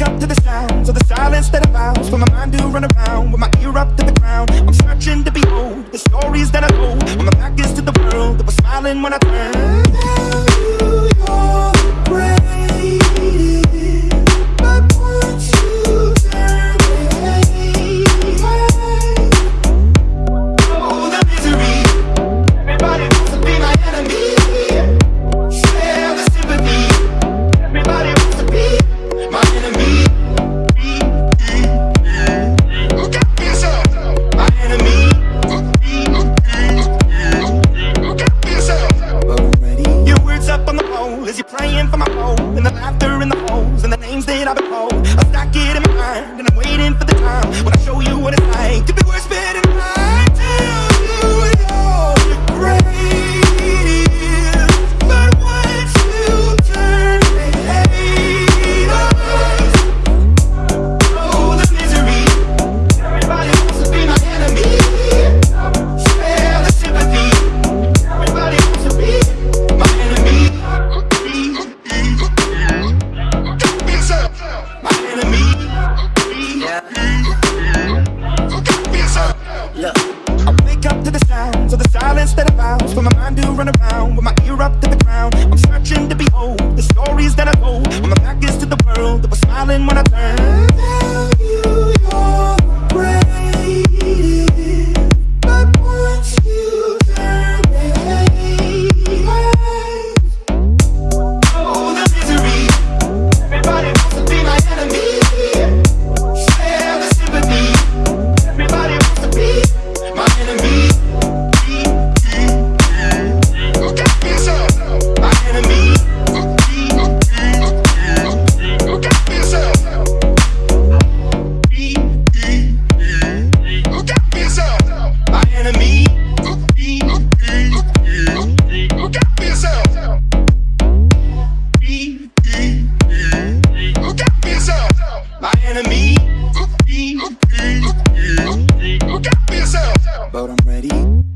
wake up to the sounds of the silence that abounds For my mind to run around with my ear up to the ground. I'm searching to behold the stories that I hold When my back is to the world that was smiling when I turned. Is you praying for my soul And the laughter in the holes And the names that I've been called to behold the stories that I told. When my back is to the world, that was smiling when I turned. enemy. But I'm ready.